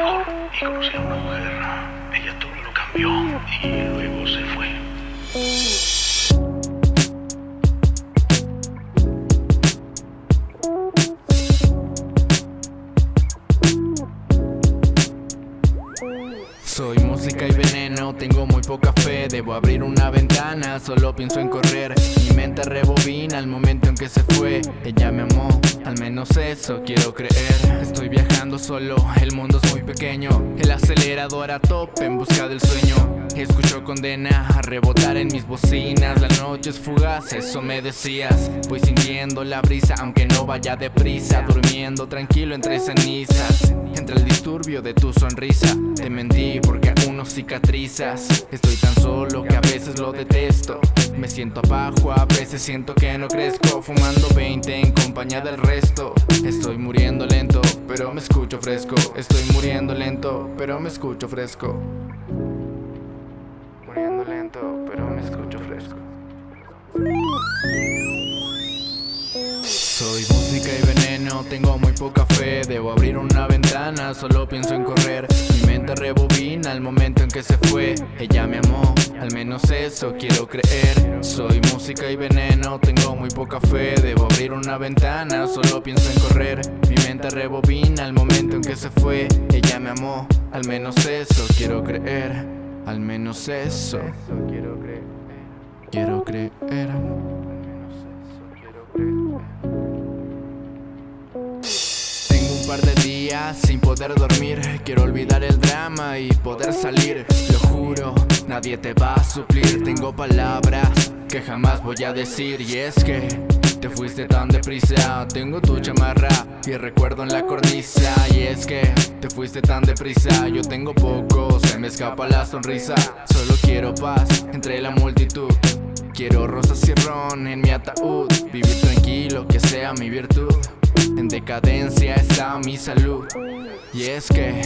conocí a una mujer, ella todo lo cambió y luego se fue. Soy música y veneno, tengo muy poca fe Debo abrir una ventana, solo pienso en correr Mi mente rebobina al momento en que se fue Ella me amó, al menos eso quiero creer solo, el mundo es muy pequeño. El acelerador a tope en busca del sueño. Escucho condena a rebotar en mis bocinas. La noche es fugaz, eso me decías. Voy sintiendo la brisa aunque no vaya deprisa. Durmiendo tranquilo entre cenizas. Entre el disturbio de tu sonrisa. Te mentí porque cicatrizas. Estoy tan solo que a veces lo detesto. Me siento abajo, a veces siento que no crezco. Fumando 20 en compañía del resto. Estoy muriendo lento, pero me escucho fresco. Estoy muriendo lento, pero me escucho fresco. Muriendo lento, pero me escucho fresco. Soy música y tengo muy poca fe. Debo abrir una ventana, solo pienso en correr. Mi mente rebobina al momento en que se fue. Ella me amó, al menos eso quiero creer. Soy música y veneno, tengo muy poca fe. Debo abrir una ventana, solo pienso en correr. Mi mente rebobina al momento en que se fue. Ella me amó, al menos eso quiero creer. Al menos eso quiero creer Sin poder dormir. Quiero olvidar el drama y poder salir. Lo juro, nadie te va a suplir. Tengo palabras que jamás voy a decir. Y es que te fuiste tan deprisa. Tengo tu chamarra y recuerdo en la cornisa. Y es que te fuiste tan deprisa. Yo tengo poco, se me escapa la sonrisa. Solo quiero paz entre la multitud. Quiero rosas y ron en mi ataúd. Vivir tranquilo, que sea mi virtud en decadencia está mi salud. Y es que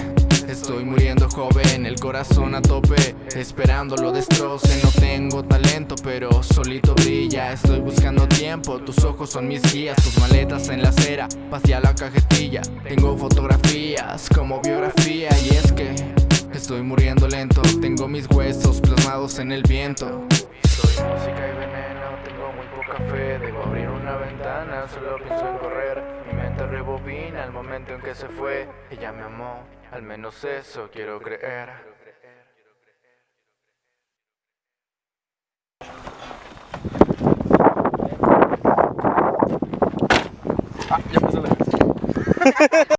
estoy muriendo joven El corazón a tope Esperando lo destroce. No tengo talento pero solito brilla. Estoy buscando tiempo Tus ojos son mis guías Tus maletas en la acera Hacia la cajetilla. Tengo fotografías como biografía Y es que estoy muriendo lento. Tengo mis huesos plasmados en el viento. Soy música y veneno Tengo muy poca fe Debo abrir una ventana Solo pienso en correr. Mente rebobina el momento en que se fue. Ella me amó, al menos eso quiero creer. Ah, ya pasó la